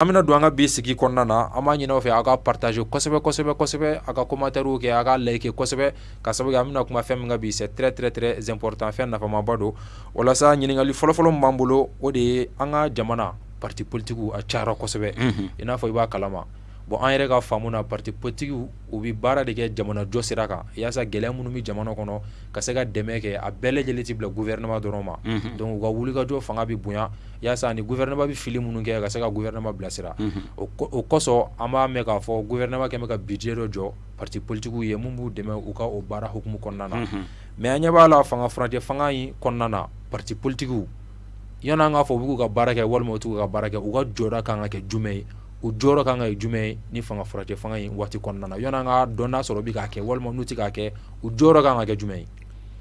an bɛna don an ka bi sigi kɔnɔna na an b'a ɲini fɛ aw ka partager kosɛbɛ kosɛbɛ kosɛbɛ aw ka commentaires kɛ aw ka liker kosɛbɛ ka sabu kɛ an bɛna kuma fɛn min kan bi c'est très très très important fɛn nafamaba don o la sa ɲininkali fɔlɔfɔlɔ min b'an bolo o de ye an ka jamana partis politiques a cayara kosɛbɛ i n'a fɔ i b'a kalama bon an yɛrɛ ka faamu na partis politiques u bɛ baara de kɛ jamana jɔ sira kan yaasa gɛlɛya minnu bɛ jamana kɔnɔ ka se ka dɛmɛ kɛ a bɛɛ lajɛlen tɛ bila gouvernement dɔrɔn ma donc u ka wulikajɔ fanga bɛ bonya Yasa ni gouvernement bɛ fili minnu kɛ ka se ka gouvernement bilasira o kɔsɔn an b'a mɛn k'a fɔ gouvernement kɛlen bɛ ka budget dɔ jɔ partis politiques ye minnu b'u dɛmɛ u ka o baara hukumu kɔnɔna na mais an ɲɛ b'a la fanga furancɛ fanga in kɔnɔna na partis politiques yan'an k'a fɔ u bɛ k'u ka baara kɛ walima u tɛ k'u ka baara kɛ u ka jɔda ka kan ka kɛ jumɛn ye u jɔyɔrɔ ka kan ka kɛ jumɛn ye ni fanga furancɛ fanga in waati kɔnɔna na yan'an k'a dɔn n'a sɔrɔ u bɛ k'a kɛ walima n'u tɛ k'a kɛ u jɔyɔrɔ ka kan ka kɛ jumɛn ye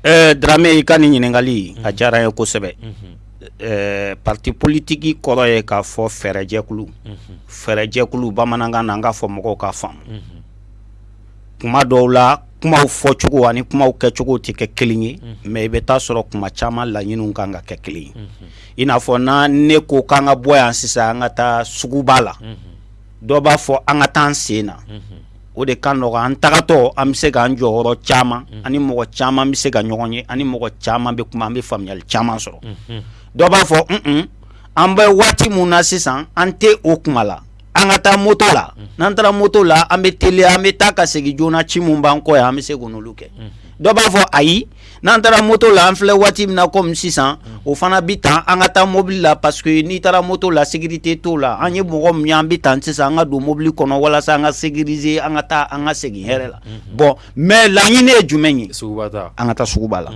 Ɛɛ Dramé i ka nin ɲininkali a diyara n ye kosɛbɛ, unhun, ɛɛ parti politique kɔrɔ ye k'a fɔ fɛɛrɛjɛkulu, unhun, fɛɛrɛjɛkulu bamanankan na an k'a fɔ mɔgɔw k'a faamu, unhun, tuma dɔw la kumaw fɔcogo ani kumaw kɛcogo tɛ kɛ kelen ye, unhun, mais i bɛ taa sɔrɔ tuma caman laɲiniw kan ka kɛ kelen ye, unhun, i n'a fɔ na ne ko k'an ka bɔ yan sisan an ka taa suguba la, unhun, dɔ b'a fɔ an ka taa an sen na, unhun o de ka nɔgɔ an tagatɔ an bɛ se k anan jɔyɔrɔ caman ani mɔgɔ caman bɛ se ka ɲɔgɔn ye ani mɔgɔ caman bɛ kuma an bɛ faamuyayali caman sɔrɔ dɔ b'a fɔ un an bɛ waati min na sisan an tɛ o kuma la an ka taa moto la n'an taara moto la an bɛ teliya an bɛ taa ka segin joona ci min b'an kɔ an bɛ se kɛ dɔ b'a fɔ ayi n'an taara moto la an filɛ waati min na komi sisan o fana bi tan an ka taa mobili la paseke n'i taara moto la segite to la an ye mɔgɔ min an bɛ tan sisan an ka don mobili kɔnɔ walasa an ka segrie an ka taa an ka segin hɛrɛ la bɔn mɛ laɲini ye jumɛn ye an ka taa suguba la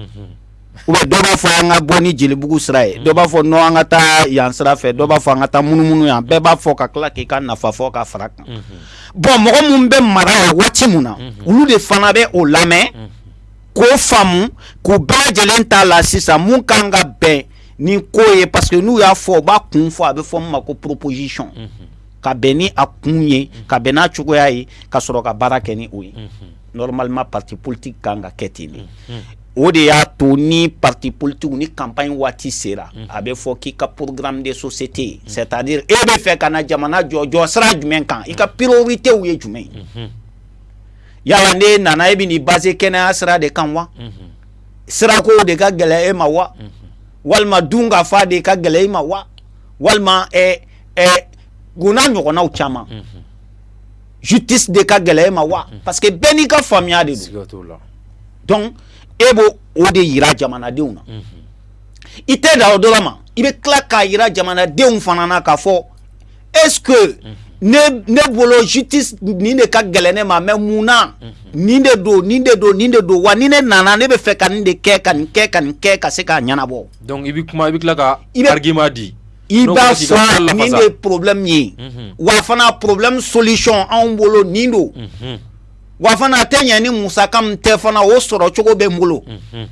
u bɛ dɔ b'a fɔ an ka bɔ ni jelibugu sira ye dɔ b'a fɔ n' an ka taa yan sira fɛ dɔ b'a fɔ an ka taa munumunu yan bɛɛ b'a fɔ ka tila k'i ka nafa fɔ ka fara kan bɔn mɔgɔ minnu bɛ mara waati min na olu de fana bɛ o lamɛn k'o faamu k'u bɛɛ lajɛlen t'a la sisan mun kan ka bɛn ni ko ye parce que n'u y'a fɔ u b'a kun fɔ a bɛ fɔ min ma ko proposition ka bɛn ni a kun ye ka bɛn n'a cogoya ye ka sɔrɔ ka baara kɛ ni o ye normalement parti politique kan ka kɛ ten de o de y'a to ni parti politique ni campagne waati sera a bɛ fɔ k'i ka programme de société c'est à dire e bɛ fɛ ka na jamana jɔ jɔsira jumɛn kan i ka priorités ye jumɛn ye. yala ne nana e bɛ nin base kɛnɛya sira de kan wa sirako de ka gɛlɛya e ma wa walima dun ka fa de ka gɛlɛya e ma wa walima gna ɲɔgɔnnaw caman su tɛ de ka gɛlɛya e ma wa parce que bɛɛ n'i ka faamuyaya de la dɔn e b'o o de jira jamanadenw na i tɛ da o dɔ ma i bɛ tila k'a jira jamanadenw fana na ka fɔ est-ce que ne ne bolo justice nin de ka gɛlɛn ne ma mais mun na nin de don nin de don nin de don wa ni ne nana ne bɛ fɛ ka nin de kɛ ka nin kɛ ka nin kɛ ka se k'a ɲɛnabɔ. donc i bɛ kuma i bɛ tila ka argument di. i b'a fɔ nin de ye problème ye mhm. wa fana problème solution anw bolo nin don mhm. wa fana a tɛ ɲɛ ni musaka min tɛ fana o sɔrɔ cogo bɛ n bolo. Mhm.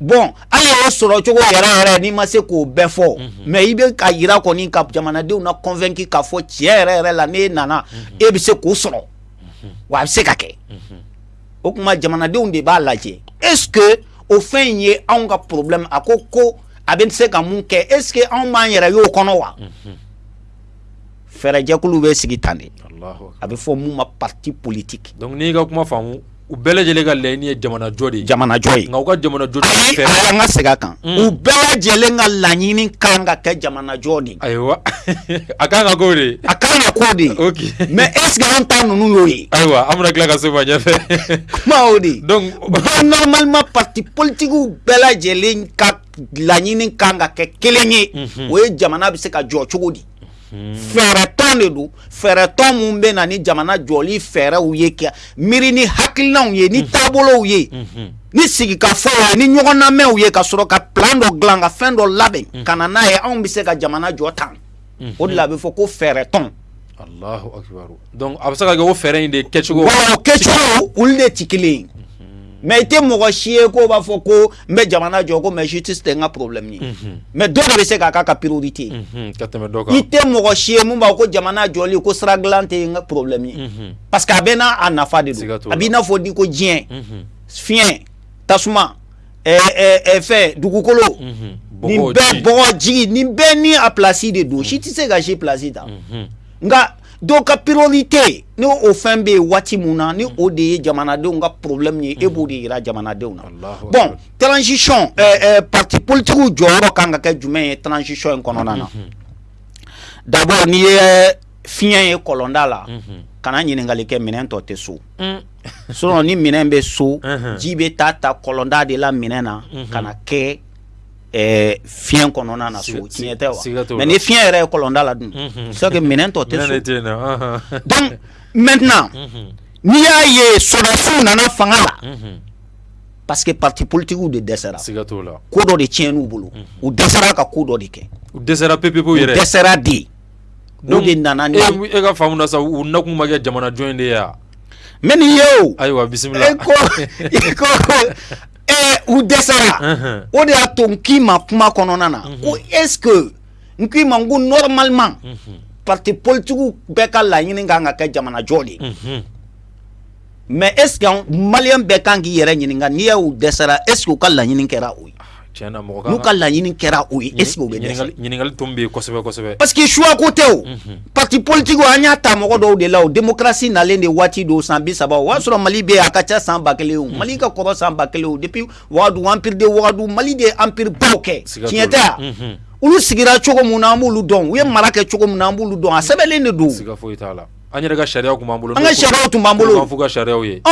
bɔn ala y'a sɔrɔ cogo yɛrɛ yɛrɛ n'i ma se k'o bɛɛ fɔ mɛ i bɛ ka jira kɔni ka jamanadenw na kɔfɛn ka fɔ cɛ yɛrɛ yɛrɛ la ne nana e bɛ se k'o sɔrɔ wa a bɛ se ka kɛ o tuma jamanadenw de b'a lajɛ e o fɛn in ye anw ka porobi a ko ko a bɛ se ka mun kɛ e anw b'an yɛrɛ y'o kɔnɔ wa fɛɛrɛjɛkulu bɛ sigi tan de a bɛ fɔ ma pati politigi n'i ka kuma faamu u bɛɛ lajɛlen ka laɲini ye jamanajɔ de ye, jamanajɔ ye, nka u ka jamanajɔ ayi an ka segin a kan u bɛɛ lajɛlen ka laɲini ka kan ka kɛ jamanajɔ de ye, ayiwa a ka kan ka k'o de ye, a ka kan ka k'o de ye, ok mais est ce que an ta ninnu y'o ye, ayiwa an bɛna tila ka se o ma ɲɛfɛ, kuma y'o de ye, donc bon normalement partis politiques bɛɛ lajɛlen ka laɲini ka kan ka kɛ kelen ye, unhun, o ye jamana bɛ se ka jɔ cogo di. fɛɛrɛ tɔn de don fɛɛrɛ tɔn minnu bɛ na ni jamana jɔli fɛɛrɛw ye kɛ miiri ni hakilinaw ye ni taabolow ye ni sigikafɔw ye ni ɲɔgɔn namɛnw ye ka sɔrɔ ka plan dɔ dilan ka fɛn dɔ labɛn ka na n'a ye anw bɛ se ka jamana jɔ tan o de la a bɛ fɔ ko fɛɛrɛ tɔn a bɛ se ka kɛ o fɛɛrɛ in de kɛcogo kɛcogo olu de tɛ kelen ye mɛ i tɛ mɔgɔ si ye ko b'a fɔ ko n bɛ jamana jɔ ko mɛ si tɛ tɛ n ka porobilɛmu ye mɛ dɔ bɛ se k'a ka ka pereur tɛ i tɛ mɔgɔ si ye min b'a ko jamana jɔ ko sira dila tɛ n ka porobilɛmu ye pa que a bɛ n'a nafa de se ka to a bɛ n'a fɔ di ko diɲɛ fiɲɛ tasuma fɛ dugukolo bɛɛ ni bɛɛ ni a plasi de don si tɛ se ka si plasi ta nka dɔw ka priorité ni o fɛn bɛ yen waati mun na ni o de ye jamanadenw ka problème ye e b'o de yira jamanadenw na bon transition euh, euh, parti politigiw jɔyɔrɔ kan ka kɛ jumɛn ye transition in kɔnɔna na d'abord n'i ye fiɲɛ ye kɔlɔnda la kana ɲininkali kɛ minɛn tɔ tɛ so mm. sinon ni minɛn bɛ so ji bɛ taa ta kɔlɔnda de la minɛn na ka na kɛ ɛɛ fiɲɛ kɔnɔna na so Siga- tiɲɛ tɛ siga wa t'o mais la. ni fiɲɛ yɛrɛ ye kɔlɔnda la dun c'est sûr que minɛn tɔ tɛ Minɛn de so tɛ yen nɔ, ɔhɔn. donc maintenant n'i y'a ye sɔrɔdasiw nana fanga la Unhun. parce que parti politiques de dɛsɛra siga t'o la ko dɔ de tiɲɛn'u bolo u dɛsɛra ka ko dɔ de kɛ u dɛsɛra pepepewu u yɛrɛ dɛsɛra de o Donc, de nana ni e e ka faamu na sa u nakun ma kɛ jamanajɔn in de ye wa mɛ nin ye o ayiwa bisimila e ko e ko ko u dɛsɛsara o de y'a to n k'i ma kuma kɔnɔna na ko ese n k'i ma ko nɔrɔmalima pate politigiw bɛɛ ka laɲini ka ka kɛ jamanajɔ de ye mɛ es mali bɛɛ kan k'i yɛrɛ ɲininka n'i y'u dɛsɛsara es ka laɲini kɛra u ye'u ka laɲini kɛra u ye e que suko tɛ pati politigiw an y'a ta mɔgɔ dɔw de la o démocratie nalen de waati don san bi saba o y'a sɔrɔ mali bɛ a ka ca san ba kelen o mali ka kɔrɔ san ba kelen o depuis wagadu empire de wagadu mali de ye empire baw kɛ tiɲɛ tɛ a mhm. olu sigira cogo mun na an b'olu dɔn u ye mara kɛ cogo mun na an b'olu dɔn a sɛbɛnlen de don an yɛrɛ ka sariyaw tun b'an bolo an ka sariyaw tun b'an bolo fo ka sariyaw ye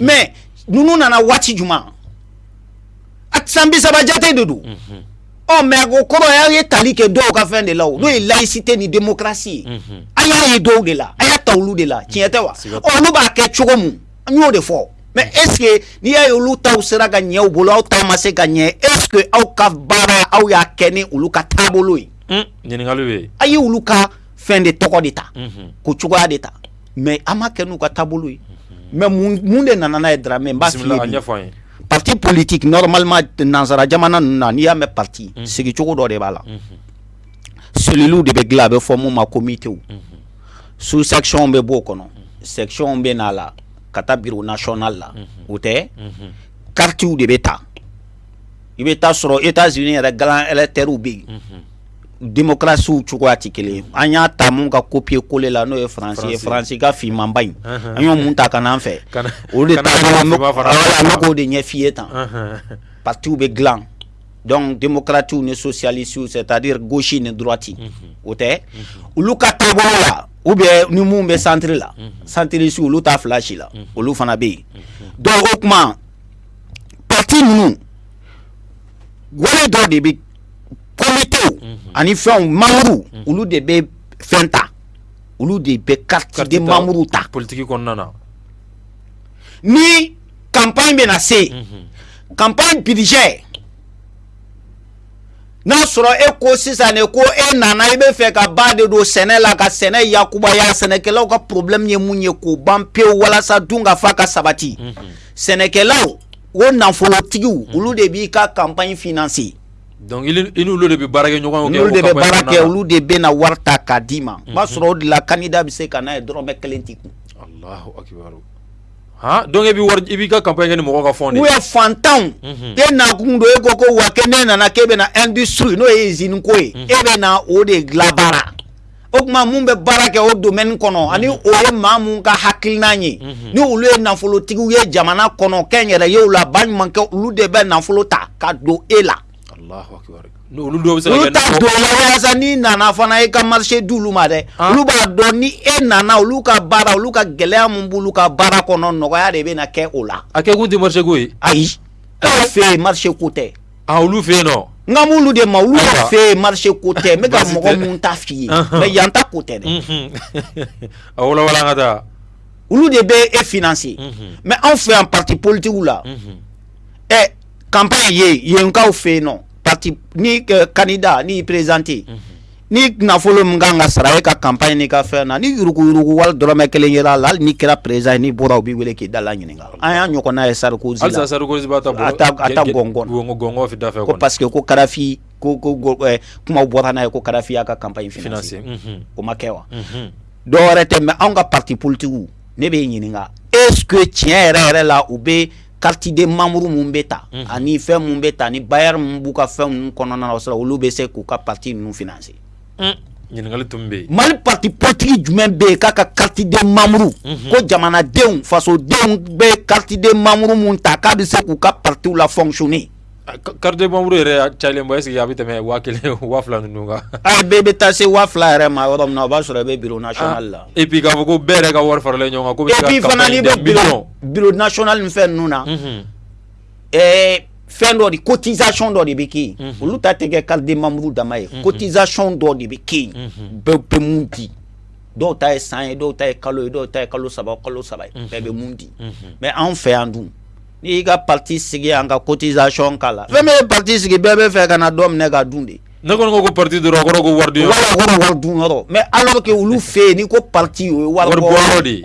mais ninnu nana waati jumɛn a san bi saba jate de don ɔ mɛ ko kɔrɔ y'a ye tali kɛ dɔw ka fɛn de la n'o ye layisi tɛ ni denmusosi ye a y'a ye dɔw de la a y'a ta olu de la tiɲɛ tɛ wa ɔ b'a kɛ cogo min n y'o de fɔ mɛ ese n'i y'a ye olu ta sera ka ɲɛ bolo aw taama ma se ka ɲɛ e aw ka baara aw y'a kɛ ni olu ka taabolo ye a ye olu ka fɛn de tɔgɔ de ta ko cogoya de ta mɛ an ma kɛ n'u ka taabolo ye mɛ mun de nana ye dɔrɔn mɛ ba pati politi nɔrɔma nansara jamana na n'i y'a mɛn pati sigicogo dɔ de b'a la sow de bɛ dilan a bɛ fɔ min ma ko mite su sacyw bɛ bɔo kɔnɔ sɛcɔn bɛ n'a la ka taa bi na sɔnna la o tɛ kariw de bɛ taa i bɛ taa sɔrɔ e' z yɛrɛ ga teririw bɛ yen denkarasiw cogo tɛ kelen an y'a ta minnu ka kopiye ko la n'o ye faran ye faransi ka fmaba in an ye mun ta ka an fɛ o de koo de ɲɛ f'i ye tan patuw bɛ dila dɔnku denkaratiw ni sosiyali su tari gosisi nin dti o tɛ olu ka taa la u bɛ ni minnu bɛ santiriri la santiriri su olu ta fila si la olu fana bɛ yen dɔw o tuma pati ninnu wari dɔ de bɛ komte ani fɛnw mamuru olu de bɛ fɛn ta olu de bɛ kari mamuru ta politigi ni kap in bɛna na se kap in bidijɛ n'a y'a sɔrɔ e ko sisan de ko e nana i bɛ fɛ ka ba de don sɛnɛ la ka sɛnɛ yakubaya sɛnɛkɛlaw ka porobilɛ min ye mun ye k'u ban pewu walasa dun ka fa ka sabati sɛnɛkɛlaw o nafolotigiw hmm. olu de b'i ka kanpɲi fse donc de bɛ baara kɛ ɲɔgɔn olu de bɛ baara kɛ olu de bɛ na wari ta k'a d'i ma b'a hmm. sɔrɔ o de la kanda bɛ se ka n'a ye dɔrɔnɔrɔmɛ kelen tɛ kun don i i b'i ka kanpɲɛ ni mɔgɔ ka fɔ n'u ye fantanw mhm. e nakun don e ko ko wa kɛ ne nana k'e bɛna na n di su n'o ye zi ko ye mhm. e bɛ na o de dilanbara o tuma minnu bɛ baara kɛ o domaine kɔnɔ ani o ye maa minnu ka hakilina ye mhm. ni olu ye nafolotigiw ye jamana kɔnɔ kɛ yɛrɛ ye la ba ɲuman kɛ olu de bɛ nafolo ta ka don e la sa n'i nana fana e ka marché di olu ma dɛ ah. olu b'a dɔn ni e nana olu ka baara olu ka gɛlɛya min b'olu ka baara kɔnɔ nɔgɔya de bɛ na kɛ o la a kɛ kun tɛ marché ko ye ayi e fɛ yen marché ko tɛ A olu fɛ yen nɔ n ka mulu de ma olu Ayiwa. fɛ yen marché ko tɛ n bɛ ka Baasi mɔgɔ tɛ. mun ta f'i ye Anhan. mais yan ta ko tɛ dɛ Unhun. a wolowala an ka taa olu de bɛ e financer Unhun. mais anw fɛ yan parti politique u la Unhun. ɛ campagne ye yenkaw fɛ yen nɔ parti ni candidat n'i y'i présenter ni nafolo min kan ka sara e ka kanpɲ ni ka fɛn na ni yuruguuruugu wari dɔrɔnɔrɔmɛ kelen yɛrɛ la ni kɛra perez ye ni bɔra u bɛ wele k'i da la ɲininka an y'a ɲɔgɔn n'a ye sariku sa ko parce que ko karifin ko kuma bɔra n'a ye ko karafinya ka kanpɲ sen o ma kɛ wa dɔw tɛ bɛ anw ka pati politigiw ne bɛ ɲininka e tiɲɛ yɛrɛ yɛrɛ la u bɛ karitiden mamuru minnu bɛ ta mhm. ani fɛn minnu bɛ ta ni bayar minnu b'u ka fɛn ninnu kɔnɔna na sɔrɔ olu bɛ se k'u ka pati ninnu finanse mm. ɲininkali tun bɛ yen mali pati politiki jumɛn bɛ yen k'a ka karitiden mamuru mhm. ko jamanadenw fasodenw bɛ karitiden mamuru minnu ta k'a bɛ se k'u ka partiw la fɔnkisɔnnen karidimuru yɛrɛ calen ba sigi a bɛ tɛmɛ waa kelen waa ninnu kan bɛɛ bɛ taa se waa fila yɛrɛ maa yɔrɔ min o b'a sɔrɔ i bɛ bi na la e bi ko ko bɛɛ yɛrɛ ka wari faralen ɲɔgɔn kan bɛ fana bɛsona ni fɛn ninnu na ɛɛ fɛn dɔ de ko tizcɔn dɔ de bɛ ke yen olu ta tɛ kɛ kariden mamuru dama ye ko tizcɔn dɔ de bɛ ke yen bɛɛ bɛ mun di dɔw ta ye san ye dɔw ta ye kalo ye dɔw ta ye kalo saba kalo saba bɛɛ bɛ mun di mɛ anw fɛ yan dun N'i y'i ka pati sigi an ka kotizcyɔn k'a la fɛn ye pati sigi bɛɛ bɛ fɛ ka na dɔ minɛ ka dun de ne ko ko pati dɔrɔn a ko wari dun mɛ ala kɛ olu fɛ yen n'i ko pati o ye wari de ye